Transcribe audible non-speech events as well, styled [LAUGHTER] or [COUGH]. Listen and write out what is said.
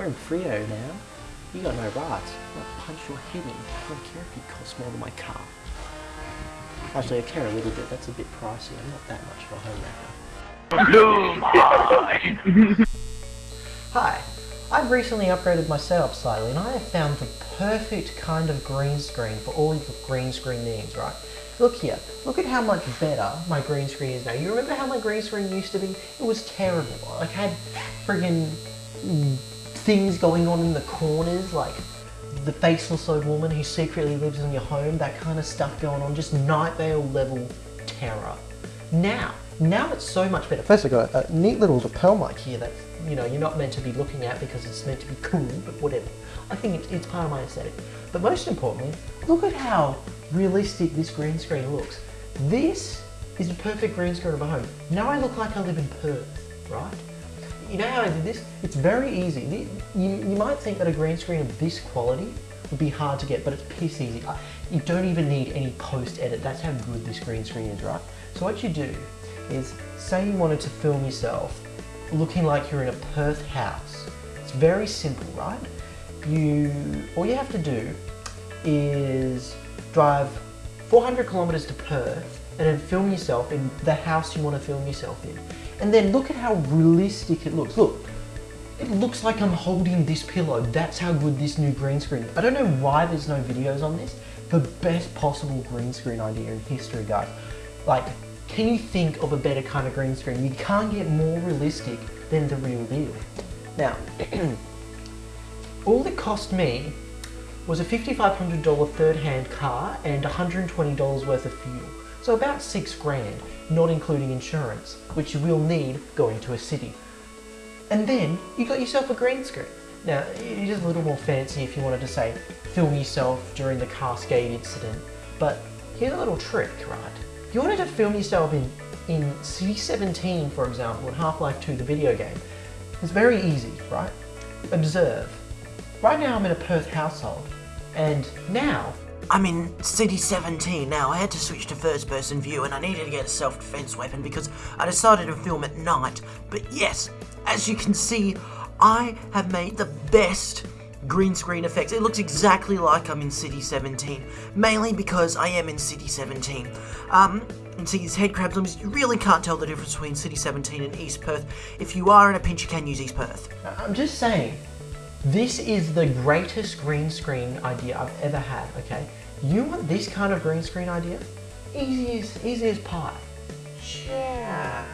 We're in Freo now. You got no rights. I'll punch your head in. I don't care if you cost more than my car. Actually, I care a little bit. That's a bit pricey. I'm not that much of a homewrecker. Hi. I've recently upgraded my setup slightly and I have found the perfect kind of green screen for all your green screen needs, right? Look here, look at how much better my green screen is now. You remember how my green screen used to be? It was terrible. I had friggin' things going on in the corners, like the faceless old woman who secretly lives in your home, that kind of stuff going on, just Night Vale level terror. Now, now it's so much better. First I got a neat little lapel mic here that you know you're not meant to be looking at because it's meant to be cool, but whatever. I think it's, it's part of my aesthetic. But most importantly, look at how realistic this green screen looks. This is the perfect green screen of a home. Now I look like I live in Perth, right? You know how I did this? It's very easy. You, you might think that a green screen of this quality would be hard to get, but it's piss easy. Uh, you don't even need any post edit. That's how good this green screen is, right? So what you do is, say you wanted to film yourself looking like you're in a Perth house. It's very simple, right? You, all you have to do is drive 400 kilometers to Perth and then film yourself in the house you want to film yourself in. And then look at how realistic it looks. Look, it looks like I'm holding this pillow. That's how good this new green screen is. I don't know why there's no videos on this. The best possible green screen idea in history, guys. Like, can you think of a better kind of green screen? You can't get more realistic than the real deal. Now, [CLEARS THROAT] all it cost me was a $5,500 third-hand car and $120 worth of fuel. So about six grand, not including insurance, which you will need going to a city. And then you got yourself a green screen. Now, it is a little more fancy if you wanted to say, film yourself during the Cascade incident, but here's a little trick, right? If you wanted to film yourself in, in City 17, for example, in Half-Life 2, the video game, it's very easy, right? Observe. Right now I'm in a Perth household, and now I'm in City 17 now. I had to switch to first person view and I needed to get a self-defense weapon because I decided to film at night. But yes, as you can see, I have made the best green screen effects. It looks exactly like I'm in City 17, mainly because I am in City 17. Um, and see these head crabs, you really can't tell the difference between City 17 and East Perth. If you are in a pinch, you can use East Perth. I'm just saying, this is the greatest green screen idea I've ever had, okay? You want this kind of green screen idea? Easy as, as pie. Yeah.